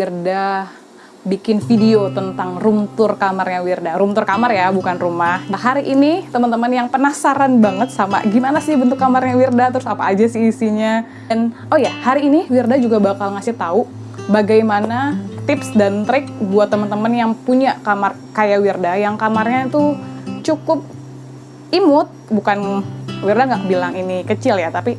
Wirda bikin video tentang room tour kamarnya Wirda. Room tour kamar ya, bukan rumah. Nah hari ini teman-teman yang penasaran banget sama gimana sih bentuk kamarnya Wirda, terus apa aja sih isinya. Dan oh ya, hari ini Wirda juga bakal ngasih tahu bagaimana tips dan trik buat teman-teman yang punya kamar kayak Wirda, yang kamarnya itu cukup imut, bukan Wirda nggak bilang ini kecil ya, tapi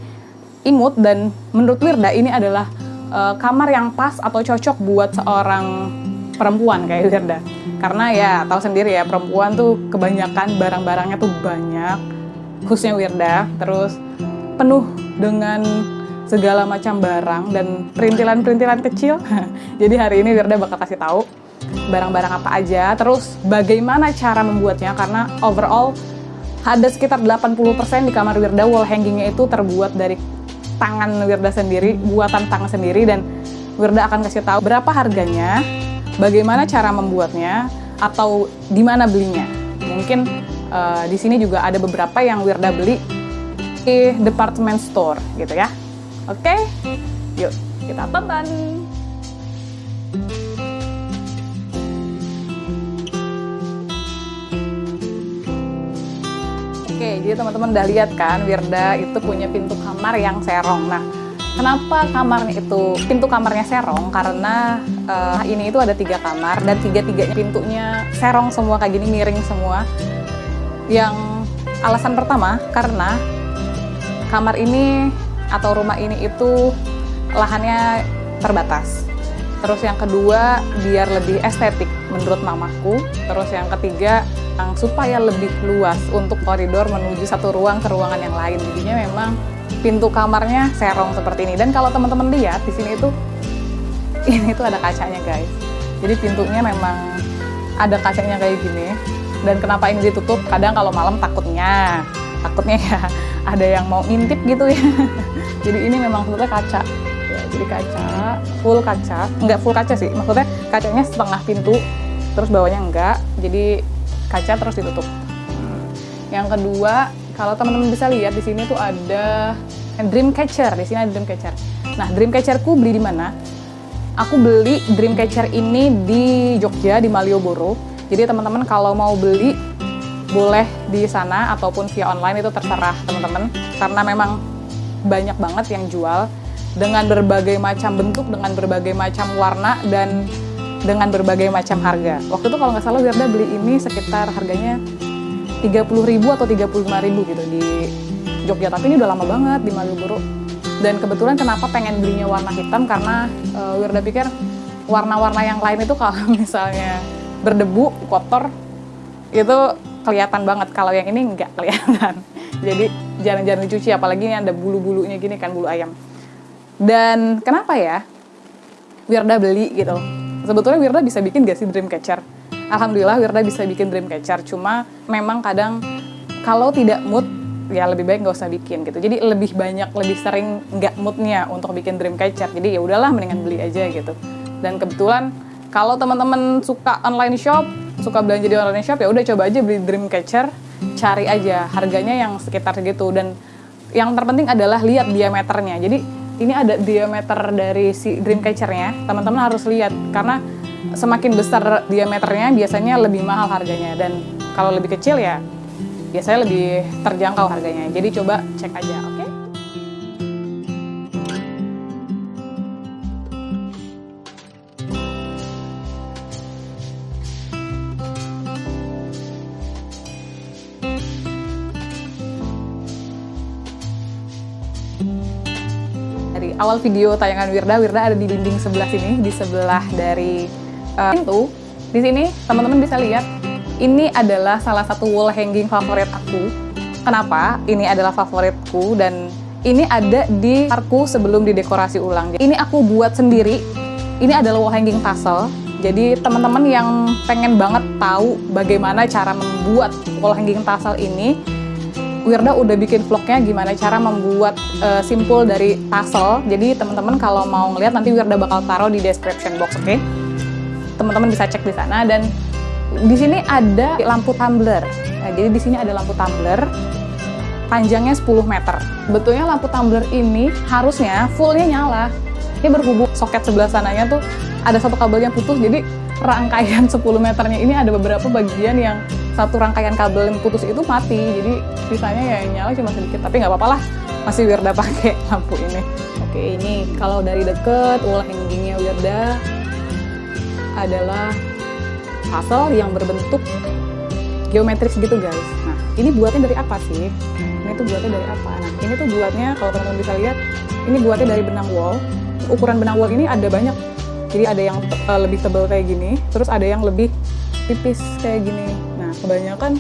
imut dan menurut Wirda ini adalah uh, kamar yang pas atau cocok buat seorang perempuan kayak Wirda. Karena ya tahu sendiri ya perempuan tuh kebanyakan barang-barangnya tuh banyak, khususnya Wirda, terus penuh dengan segala macam barang dan perintilan-perintilan kecil. Jadi hari ini Wirda bakal kasih tahu barang-barang apa aja, terus bagaimana cara membuatnya karena overall ada sekitar 80% di kamar Wirda wall hangingnya itu terbuat dari tangan Wirda sendiri, buatan tangan sendiri dan Wirda akan kasih tahu berapa harganya, bagaimana cara membuatnya, atau di mana belinya. Mungkin uh, di sini juga ada beberapa yang Wirda beli di department store gitu ya. Oke, yuk kita tonton. Jadi teman-teman udah lihat kan Wirda itu punya pintu kamar yang serong. Nah, kenapa kamarnya itu pintu kamarnya serong? Karena uh, ini itu ada tiga kamar dan tiga-tiganya pintunya serong semua kayak gini miring semua. Yang alasan pertama karena kamar ini atau rumah ini itu lahannya terbatas. Terus yang kedua biar lebih estetik menurut mamaku. Terus yang ketiga supaya lebih luas untuk koridor menuju satu ruang ke ruangan yang lain. Jadinya memang pintu kamarnya serong seperti ini. Dan kalau teman-teman lihat di sini itu ini tuh ada kacanya guys. Jadi pintunya memang ada kacanya kayak gini. Dan kenapa ini ditutup? Kadang kalau malam takutnya, takutnya ya ada yang mau ngintip gitu ya. jadi ini memang sebetulnya kaca. Ya, jadi kaca, full kaca. Enggak full kaca sih, maksudnya kacanya setengah pintu, terus bawahnya enggak. Jadi kaca terus ditutup. Yang kedua, kalau teman-teman bisa lihat di sini tuh ada dream catcher. Di sini ada dream catcher. Nah, dream catcherku beli di mana? Aku beli dream catcher ini di Jogja di Malioboro. Jadi teman-teman kalau mau beli boleh di sana ataupun via online itu terserah teman-teman karena memang banyak banget yang jual dengan berbagai macam bentuk, dengan berbagai macam warna dan dengan berbagai macam harga. Waktu itu kalau nggak salah Wirda beli ini sekitar harganya 30.000 atau 35.000 gitu di Jogja. Tapi ini udah lama banget di Malioboro. Dan kebetulan kenapa pengen belinya warna hitam karena uh, Wirda pikir warna-warna yang lain itu kalau misalnya berdebu, kotor itu kelihatan banget. Kalau yang ini nggak kelihatan. Jadi jarang-jarang dicuci apalagi ini ada bulu-bulunya gini kan bulu ayam. Dan kenapa ya? Wirda beli gitu sebetulnya Wirda bisa bikin gak sih Dreamcatcher? Alhamdulillah Wirda bisa bikin Dreamcatcher, cuma memang kadang kalau tidak mood ya lebih baik nggak usah bikin gitu. Jadi lebih banyak, lebih sering nggak moodnya untuk bikin Dreamcatcher. Jadi ya udahlah mendingan beli aja gitu. Dan kebetulan kalau teman-teman suka online shop, suka belanja di online shop ya udah coba aja beli Dreamcatcher, cari aja harganya yang sekitar segitu dan yang terpenting adalah lihat diameternya. Jadi ini ada diameter dari si dreamcatcher-nya, teman-teman harus lihat karena semakin besar diameternya biasanya lebih mahal harganya dan kalau lebih kecil ya biasanya lebih terjangkau harganya. Jadi coba cek aja, oke? Okay? Awal video tayangan Wirda, Wirda ada di dinding sebelah sini, di sebelah dari uh, pintu. Di sini teman-teman bisa lihat, ini adalah salah satu wall hanging favorit aku. Kenapa? Ini adalah favoritku dan ini ada di karku sebelum didekorasi ulang. Ini aku buat sendiri. Ini adalah wall hanging tassel. Jadi teman-teman yang pengen banget tahu bagaimana cara membuat wall hanging tassel ini, Wirda udah bikin vlognya gimana cara membuat uh, simpul dari tassel. Jadi teman-teman kalau mau ngeliat nanti Wirda bakal taruh di description box, oke? Okay? Teman-teman bisa cek di sana dan di sini ada lampu tumbler. Nah, jadi di sini ada lampu tumbler panjangnya 10 meter. Betulnya lampu tumbler ini harusnya fullnya nyala. Ini berhubung soket sebelah sananya tuh ada satu kabel yang putus, jadi rangkaian 10 meternya ini ada beberapa bagian yang satu rangkaian kabel yang putus itu mati. Jadi sisanya ya nyala cuma sedikit, tapi nggak apa-apa lah. Masih Wirda pakai lampu ini. Oke, ini kalau dari deket wall hangingnya Wirda adalah puzzle yang berbentuk geometris gitu guys. Nah, ini buatnya dari apa sih? Ini tuh buatnya dari apa? Nah, ini tuh buatnya kalau teman-teman bisa lihat, ini buatnya dari benang wall. Ukuran benang wall ini ada banyak. Jadi ada yang uh, lebih tebal kayak gini, terus ada yang lebih tipis kayak gini. Nah, kebanyakan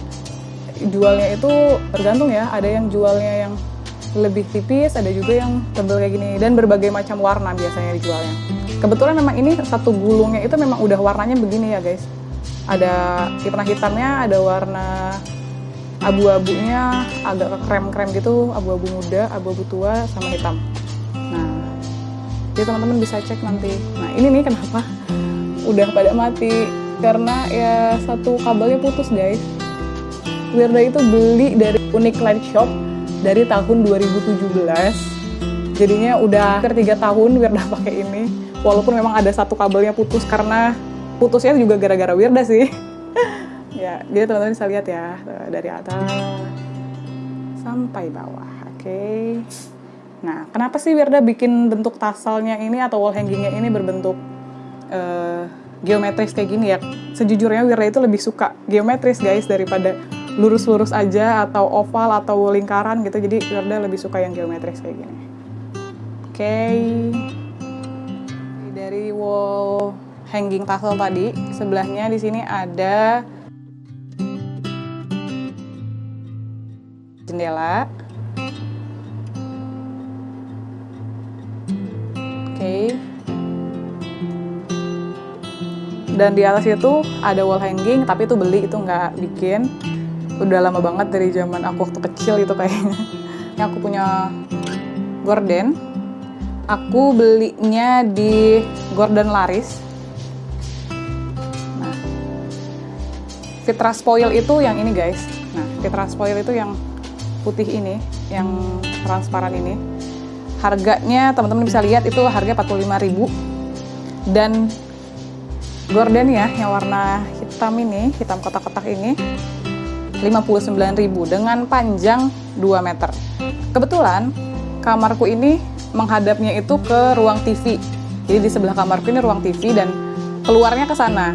jualnya itu tergantung ya. Ada yang jualnya yang lebih tipis, ada juga yang tebal kayak gini dan berbagai macam warna biasanya dijualnya. Kebetulan memang ini satu gulungnya itu memang udah warnanya begini ya guys. Ada warna hitamnya, ada warna abu-abunya agak krem-krem gitu, abu-abu muda, abu-abu tua sama hitam. Jadi teman-teman bisa cek nanti. Nah, ini nih kenapa udah pada mati karena ya satu kabelnya putus guys. Wirda itu beli dari Unique Light Shop dari tahun 2017. Jadinya udah hampir tiga tahun Wirda pakai ini. Walaupun memang ada satu kabelnya putus karena putusnya juga gara-gara Wirda sih. ya, jadi teman-teman bisa lihat ya dari atas sampai bawah. Oke. Okay. Nah, kenapa sih Wirda bikin bentuk tasalnya ini atau wall hangingnya ini berbentuk uh, geometris kayak gini ya? Sejujurnya Wirda itu lebih suka geometris guys daripada lurus-lurus aja atau oval atau lingkaran gitu. Jadi Wirda lebih suka yang geometris kayak gini. Oke. Okay. Dari wall hanging tassel tadi, sebelahnya di sini ada jendela. Okay. Dan di atas itu ada wall hanging, tapi itu beli itu nggak bikin. Udah lama banget dari zaman aku waktu kecil itu kayaknya. Ini aku punya gorden. Aku belinya di Gordon Laris. Nah, Fitra Spoil itu yang ini guys. Nah, Fitra Spoil itu yang putih ini, yang transparan ini. Harganya teman-teman bisa lihat itu harga 45.000 dan gorden ya yang warna hitam ini, hitam kotak-kotak ini 59.000 dengan panjang 2 meter. Kebetulan kamarku ini menghadapnya itu ke ruang TV. Jadi di sebelah kamarku ini ruang TV dan keluarnya ke sana.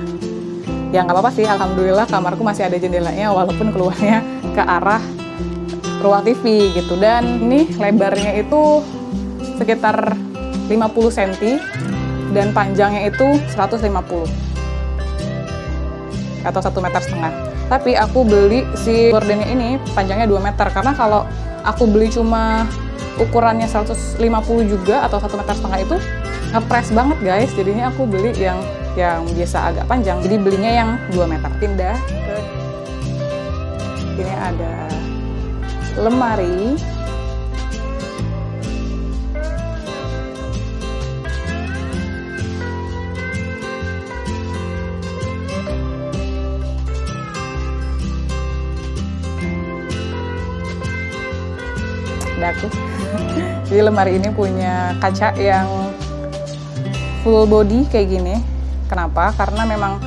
Ya nggak apa-apa sih, alhamdulillah kamarku masih ada jendelanya walaupun keluarnya ke arah ruang TV gitu. Dan ini lebarnya itu sekitar 50 cm dan panjangnya itu 150 atau satu meter setengah. Tapi aku beli si gordennya ini panjangnya 2 meter karena kalau aku beli cuma ukurannya 150 juga atau satu meter setengah itu ngepres banget guys. Jadinya aku beli yang yang biasa agak panjang. Jadi belinya yang 2 meter. Pindah ini ada lemari daku jadi lemari ini punya kaca yang full body kayak gini. Kenapa? Karena memang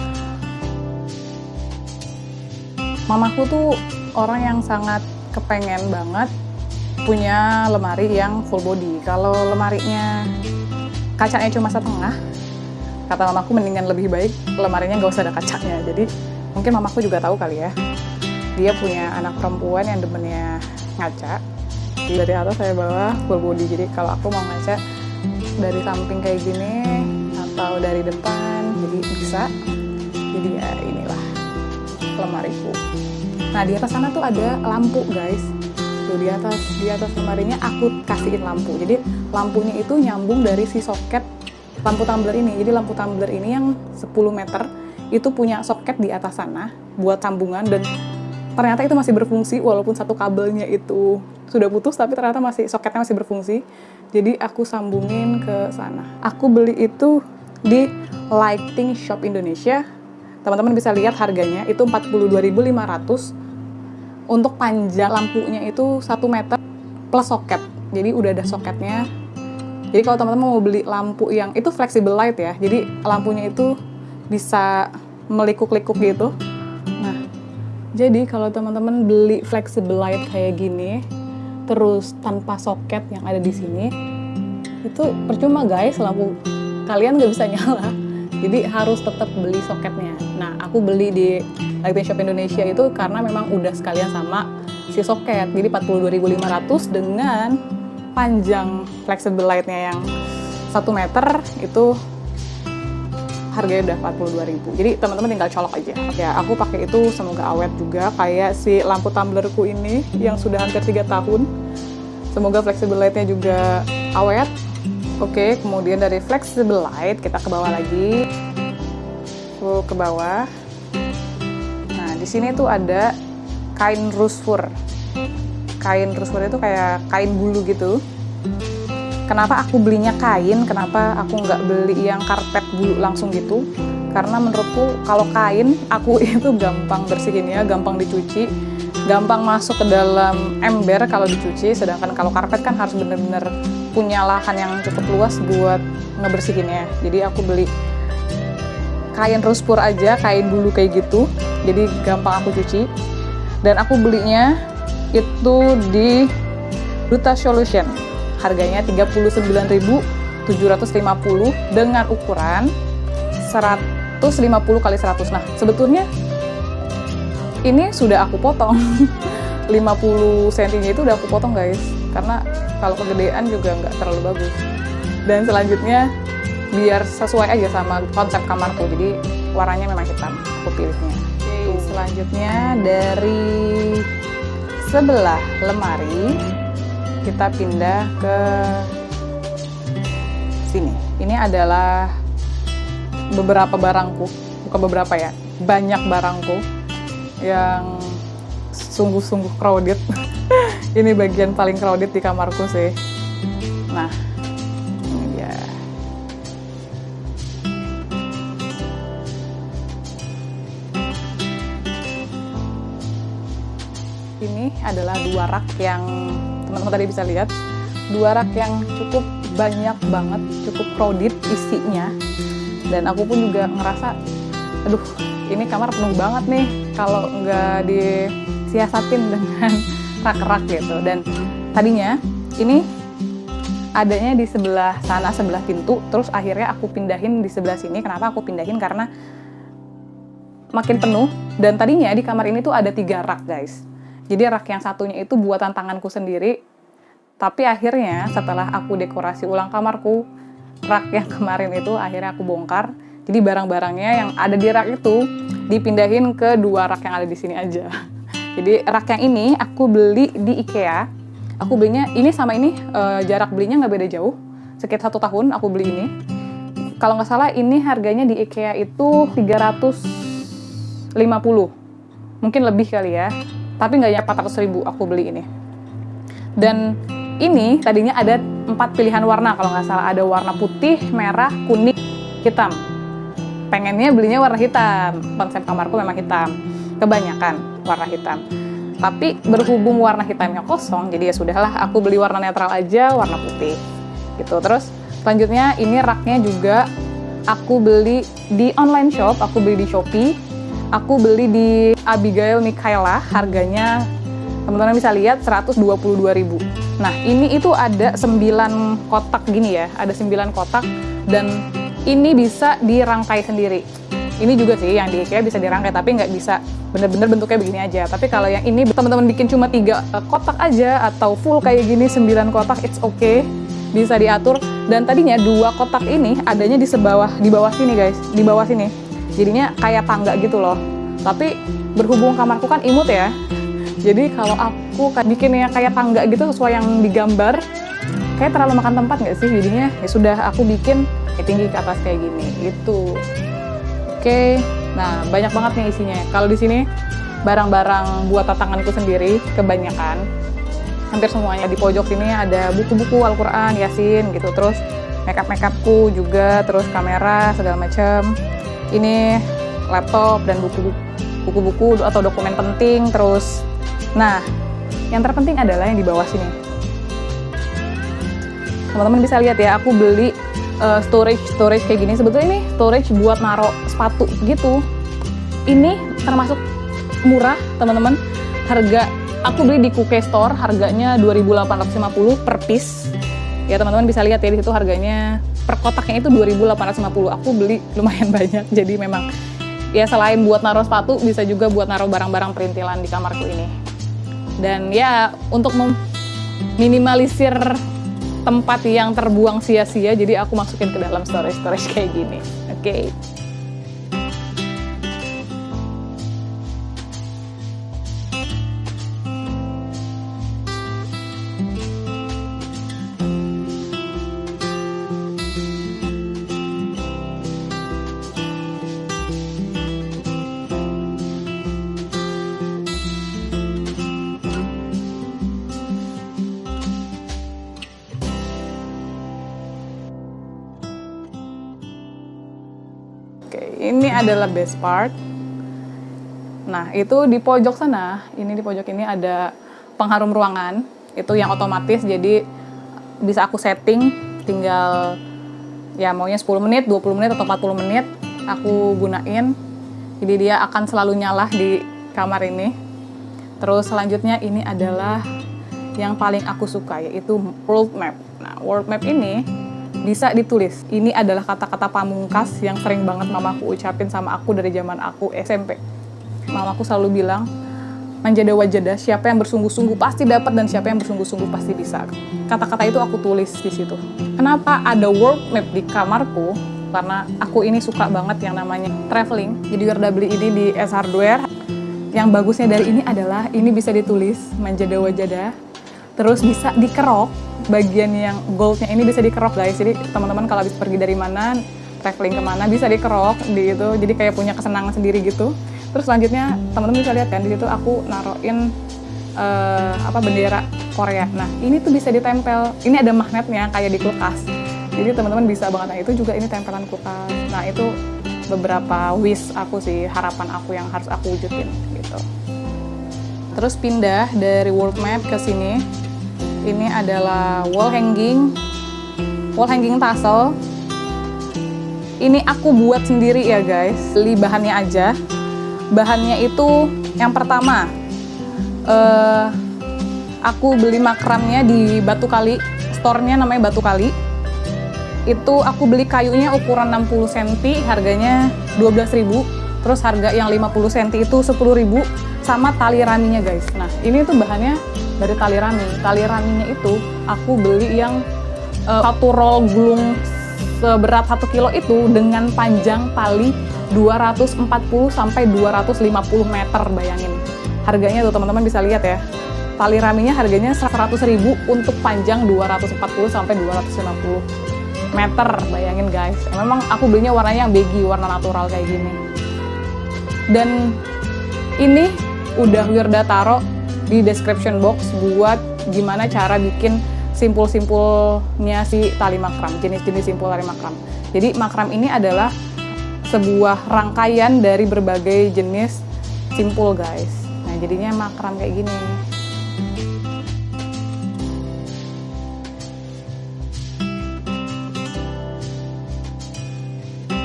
mamaku tuh orang yang sangat kepengen banget punya lemari yang full body. Kalau lemarinya kacanya cuma setengah kata mamaku mendingan lebih baik lemarinya gak usah ada kacanya. Jadi mungkin mamaku juga tahu kali ya. Dia punya anak perempuan yang demennya ngaca dari atas saya bawa full body. Jadi kalau aku mau ngaca dari samping kayak gini atau dari depan jadi bisa. Jadi ya inilah lemariku nah di atas sana tuh ada lampu guys. Tuh di atas di atas lemarinya aku kasihin lampu. Jadi lampunya itu nyambung dari si soket lampu tumbler ini. Jadi lampu tumbler ini yang 10 meter itu punya soket di atas sana buat sambungan dan ternyata itu masih berfungsi walaupun satu kabelnya itu sudah putus tapi ternyata masih soketnya masih berfungsi. Jadi aku sambungin ke sana. Aku beli itu di Lighting Shop Indonesia. Teman-teman bisa lihat harganya itu 42.500 untuk panjang lampunya itu 1 meter plus soket. Jadi udah ada soketnya. Jadi kalau teman-teman mau beli lampu yang itu flexible light ya, jadi lampunya itu bisa melikuk-likuk gitu. Jadi kalau teman-teman beli flexible light kayak gini, terus tanpa soket yang ada di sini, itu percuma guys, lampu kalian nggak bisa nyala. Jadi harus tetap beli soketnya. Nah, aku beli di Lighting Shop Indonesia itu karena memang udah sekalian sama si soket. Jadi 42.500 dengan panjang flexible lightnya yang 1 meter itu harganya udah 42.000 jadi teman-teman tinggal colok aja. Ya aku pakai itu semoga awet juga. Kayak si lampu tumblerku ini yang sudah hampir 3 tahun. Semoga flexible lightnya juga awet. Oke kemudian dari flexible light kita ke bawah lagi. Full ke bawah. Nah di sini tuh ada kain rusfur. Kain rusfur itu kayak kain bulu gitu kenapa aku belinya kain kenapa aku nggak beli yang karpet bulu langsung gitu? Karena menurutku kalau kain aku itu gampang bersihinnya gampang dicuci gampang masuk ke dalam ember kalau dicuci. Sedangkan kalau karpet kan harus bener-bener punya lahan yang cukup luas buat ngebersihinnya. Jadi aku beli kain ruspur aja kain bulu kayak gitu. Jadi gampang aku cuci. Dan aku belinya itu di Duta Solution. Harganya 39.750 dengan ukuran 150 kali 100. Nah, sebetulnya ini sudah aku potong. 50 cm itu udah aku potong guys. Karena kalau kegedean juga nggak terlalu bagus. Dan selanjutnya biar sesuai aja sama konsep kamarku. Jadi warnanya memang hitam. Aku pilihnya. Oke, selanjutnya dari sebelah lemari kita pindah ke sini. Ini adalah beberapa barangku, bukan beberapa ya, banyak barangku yang sungguh-sungguh crowded. ini bagian paling crowded di kamarku sih. Nah, ini dia. Ini adalah dua rak yang teman-teman tadi bisa lihat. Dua rak yang cukup banyak banget, cukup crowded isinya. Dan aku pun juga ngerasa, aduh ini kamar penuh banget nih kalau nggak disiasatin dengan rak-rak gitu. Dan tadinya ini adanya di sebelah sana sebelah pintu terus akhirnya aku pindahin di sebelah sini kenapa aku pindahin karena makin penuh dan tadinya di kamar ini tuh ada tiga rak guys jadi rak yang satunya itu buatan tanganku sendiri. Tapi akhirnya setelah aku dekorasi ulang kamarku rak yang kemarin itu akhirnya aku bongkar. Jadi barang-barangnya yang ada di rak itu dipindahin ke dua rak yang ada di sini aja. Jadi rak yang ini aku beli di IKEA. Aku belinya ini sama ini uh, jarak belinya nggak beda jauh. Sekitar satu tahun aku beli ini. Kalau nggak salah ini harganya di IKEA itu 350 mungkin lebih kali ya tapi nggak nyampe 400 ribu aku beli ini. Dan ini tadinya ada empat pilihan warna kalau nggak salah. Ada warna putih merah kuning hitam. Pengennya belinya warna hitam. Konsep kamarku memang hitam. Kebanyakan warna hitam. Tapi berhubung warna hitamnya kosong jadi ya sudahlah aku beli warna netral aja warna putih. Gitu. Terus selanjutnya ini raknya juga aku beli di online shop aku beli di Shopee aku beli di Abigail Mikaela harganya teman-teman bisa lihat 122.000 nah ini itu ada 9 kotak gini ya ada 9 kotak dan ini bisa dirangkai sendiri. Ini juga sih yang di IKEA bisa dirangkai tapi nggak bisa bener-bener bentuknya begini aja. Tapi kalau yang ini teman-teman bikin cuma tiga uh, kotak aja atau full kayak gini 9 kotak it's okay. Bisa diatur. Dan tadinya dua kotak ini adanya di sebawah di bawah sini guys. Di bawah sini jadinya kayak tangga gitu loh tapi berhubung kamarku kan imut ya jadi kalau aku bikinnya kayak tangga gitu sesuai yang digambar kayak terlalu makan tempat nggak sih jadinya ya sudah aku bikin tinggi ke atas kayak gini itu Oke, nah banyak banget nih isinya. Kalau di sini barang-barang buat tanganku sendiri kebanyakan. Hampir semuanya di pojok sini ada buku-buku Al-Qur'an, Yasin gitu. Terus makeup-makeupku juga, terus kamera segala macam. Ini laptop dan buku-buku atau dokumen penting terus. Nah, yang terpenting adalah yang di bawah sini. teman-teman bisa lihat ya aku beli uh, storage storage kayak gini sebetulnya ini storage buat naruh sepatu gitu ini termasuk murah teman-teman harga aku beli di Kuke Store harganya 2.850 per piece ya teman-teman bisa lihat ya di situ harganya per kotaknya itu 2.850 aku beli lumayan banyak. Jadi memang ya selain buat naruh sepatu bisa juga buat naruh barang-barang perintilan di kamarku ini. Dan ya untuk meminimalisir tempat yang terbuang sia-sia jadi aku masukin ke dalam storage storage kayak gini. Oke. okay. Adalah best part. Nah, itu di pojok sana, ini di pojok ini ada pengharum ruangan, itu yang otomatis jadi bisa aku setting tinggal ya maunya 10 menit, 20 menit atau 40 menit aku gunain. Jadi dia akan selalu nyala di kamar ini. Terus selanjutnya ini adalah yang paling aku suka yaitu world map. Nah, world map ini bisa ditulis. Ini adalah kata-kata pamungkas yang sering banget mamaku ucapin sama aku dari zaman aku SMP. Mamaku selalu bilang, manjada wajada, siapa yang bersungguh-sungguh pasti dapat dan siapa yang bersungguh-sungguh pasti bisa. Kata-kata itu aku tulis di situ. Kenapa ada world map di kamarku? Karena aku ini suka banget yang namanya traveling. Jadi udah beli ini di S Hardware. Yang bagusnya dari ini adalah ini bisa ditulis manjada wajada, terus bisa dikerok bagian yang goldnya ini bisa dikerok guys. Jadi teman-teman kalau habis pergi dari mana traveling ke mana bisa dikerok di itu. Jadi kayak punya kesenangan sendiri gitu. Terus selanjutnya teman-teman bisa lihat kan di situ aku naruhin uh, apa bendera Korea. Nah ini tuh bisa ditempel. Ini ada magnetnya kayak di kulkas. Jadi teman-teman bisa banget. Nah itu juga ini tempelan kulkas. Nah itu beberapa wish aku sih harapan aku yang harus aku wujudin gitu. Terus pindah dari world map ke sini ini adalah wall hanging. Wall hanging tassel. Ini aku buat sendiri ya guys. Beli bahannya aja. Bahannya itu yang pertama uh, aku beli makramnya di Batu Kali. Store-nya namanya Batu Kali. Itu aku beli kayunya ukuran 60 cm harganya 12.000 terus harga yang 50 cm itu 10.000 sama tali raminya guys nah ini tuh bahannya dari tali rami. Tali raminya itu aku beli yang uh, satu roll gulung seberat satu kilo itu dengan panjang tali 240 sampai 250 meter bayangin. Harganya tuh teman-teman bisa lihat ya. Tali raminya harganya 100 ribu untuk panjang 240 sampai 250 meter bayangin guys. Memang aku belinya warnanya yang beige, warna natural kayak gini. Dan ini udah Wirda taro di description box buat gimana cara bikin simpul-simpulnya si tali makram, jenis-jenis simpul tali makram. Jadi makram ini adalah sebuah rangkaian dari berbagai jenis simpul guys. Nah jadinya makram kayak gini.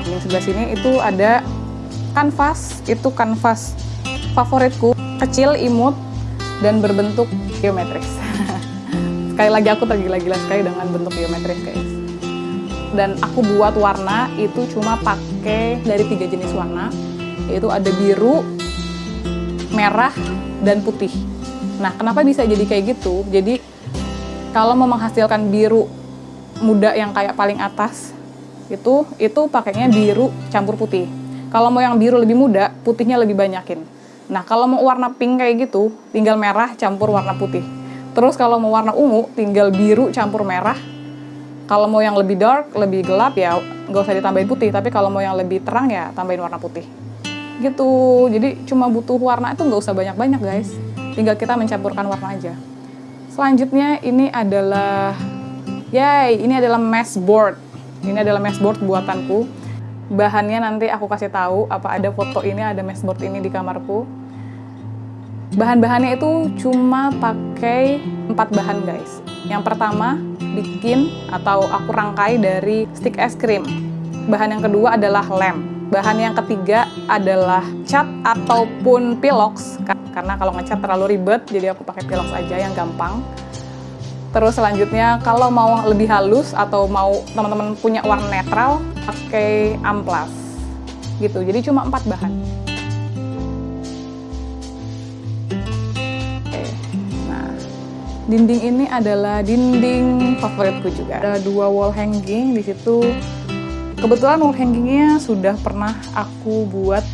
Yang sebelah sini itu ada kanvas, itu kanvas favoritku, kecil, imut, dan berbentuk geometris. sekali lagi aku tergila-gila sekali dengan bentuk geometris guys. Dan aku buat warna itu cuma pakai dari tiga jenis warna, yaitu ada biru, merah, dan putih. Nah, kenapa bisa jadi kayak gitu? Jadi kalau mau menghasilkan biru muda yang kayak paling atas itu itu pakainya biru campur putih. Kalau mau yang biru lebih muda, putihnya lebih banyakin. Nah, kalau mau warna pink kayak gitu, tinggal merah campur warna putih. Terus kalau mau warna ungu, tinggal biru campur merah. Kalau mau yang lebih dark, lebih gelap ya nggak usah ditambahin putih. Tapi kalau mau yang lebih terang ya tambahin warna putih. Gitu. Jadi cuma butuh warna itu nggak usah banyak-banyak guys. Tinggal kita mencampurkan warna aja. Selanjutnya ini adalah, yay, ini adalah mesh board. Ini adalah mesh board buatanku bahannya nanti aku kasih tahu apa ada foto ini ada meshboard ini di kamarku bahan-bahannya itu cuma pakai empat bahan guys yang pertama bikin atau aku rangkai dari stick es krim. Bahan yang kedua adalah lem. Bahan yang ketiga adalah cat ataupun pilox karena kalau ngecat terlalu ribet jadi aku pakai pilox aja yang gampang. Terus selanjutnya kalau mau lebih halus atau mau teman-teman punya warna netral pakai amplas gitu. Jadi cuma empat bahan. Dinding ini adalah dinding favoritku juga. Ada dua wall hanging di situ. Kebetulan wall hangingnya sudah pernah aku buat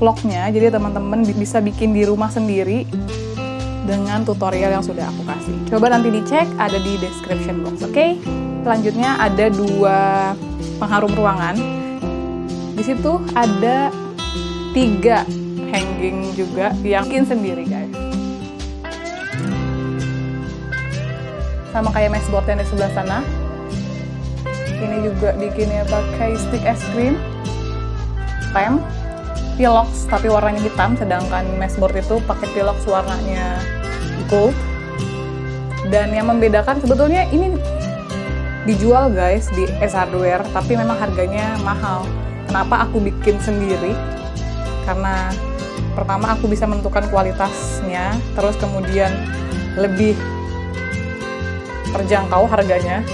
vlognya, jadi teman-teman bisa bikin di rumah sendiri dengan tutorial yang sudah aku kasih. Coba nanti dicek, ada di description box, oke? Okay? Selanjutnya ada dua pengharum ruangan. Di situ ada tiga hanging juga yang bikin sendiri guys. sama kayak board yang di sebelah sana ini juga bikinnya pakai stick es krim lem pilox tapi warnanya hitam sedangkan board itu pakai pilox warnanya gold dan yang membedakan sebetulnya ini dijual guys di S Hardware tapi memang harganya mahal kenapa aku bikin sendiri karena pertama aku bisa menentukan kualitasnya terus kemudian lebih terjangkau harganya.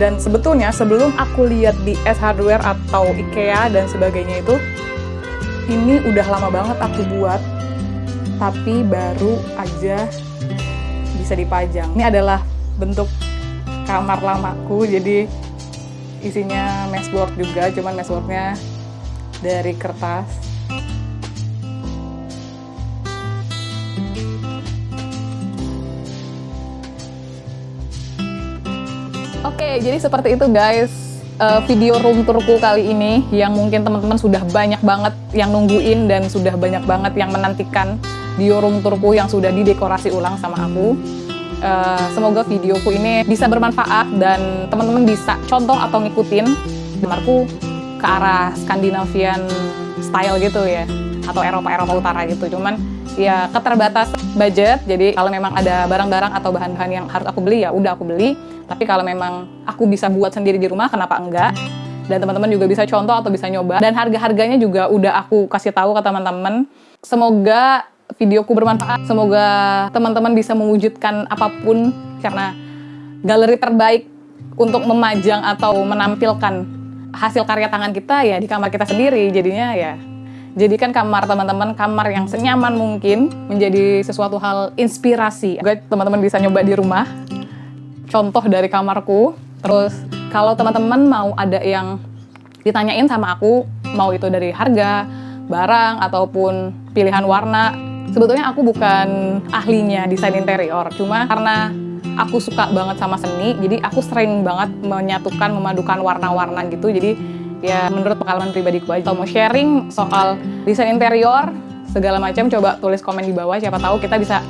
Dan sebetulnya sebelum aku lihat di S Hardware atau IKEA dan sebagainya itu, ini udah lama banget aku buat, tapi baru aja bisa dipajang. Ini adalah bentuk kamar lamaku, jadi isinya meshboard juga, cuman meshboardnya dari kertas Oke, jadi seperti itu guys uh, video room tourku kali ini yang mungkin teman-teman sudah banyak banget yang nungguin dan sudah banyak banget yang menantikan video room tourku yang sudah didekorasi ulang sama aku. Uh, semoga videoku ini bisa bermanfaat dan teman-teman bisa contoh atau ngikutin kamarku ke arah Scandinavian style gitu ya atau Eropa-Eropa utara gitu. Cuman ya keterbatas budget. Jadi kalau memang ada barang-barang atau bahan-bahan yang harus aku beli ya udah aku beli tapi kalau memang aku bisa buat sendiri di rumah, kenapa enggak? Dan teman-teman juga bisa contoh atau bisa nyoba. Dan harga-harganya juga udah aku kasih tahu ke teman-teman. Semoga videoku bermanfaat. Semoga teman-teman bisa mewujudkan apa pun karena galeri terbaik untuk memajang atau menampilkan hasil karya tangan kita ya di kamar kita sendiri. Jadinya ya jadikan kamar teman-teman kamar yang senyaman mungkin menjadi sesuatu hal inspirasi. Teman-teman bisa nyoba di rumah contoh dari kamarku. Terus kalau teman-teman mau ada yang ditanyain sama aku, mau itu dari harga, barang, ataupun pilihan warna, sebetulnya aku bukan ahlinya desain interior. Cuma karena aku suka banget sama seni, jadi aku sering banget menyatukan, memadukan warna-warna gitu. Jadi ya menurut pengalaman pribadiku aja. Kalau mau sharing soal desain interior, segala macam, coba tulis komen di bawah. Siapa tahu kita bisa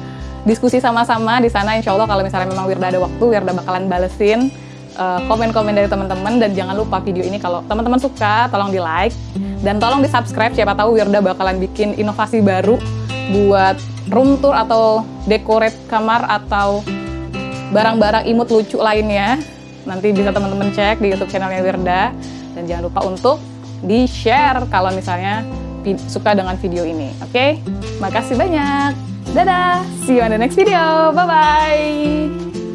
diskusi sama-sama di sana insya Allah kalau misalnya memang Wirda ada waktu Wirda bakalan balesin eh, komen-komen dari teman-teman dan jangan lupa video ini kalau teman-teman suka tolong di like dan tolong di subscribe siapa tahu Wirda bakalan bikin inovasi baru buat room tour atau decorate kamar atau barang-barang imut lucu lainnya nanti bisa teman-teman cek di YouTube channelnya Wirda dan jangan lupa untuk di share kalau misalnya suka dengan video ini oke okay? makasih banyak Dadah! See you on the next video. Bye-bye!